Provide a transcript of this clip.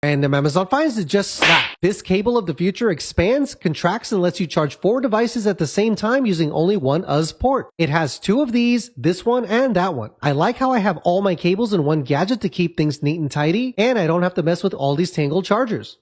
And the Amazon finds it just slap. This cable of the future expands, contracts, and lets you charge four devices at the same time using only one USB port. It has two of these, this one and that one. I like how I have all my cables in one gadget to keep things neat and tidy, and I don't have to mess with all these tangled chargers.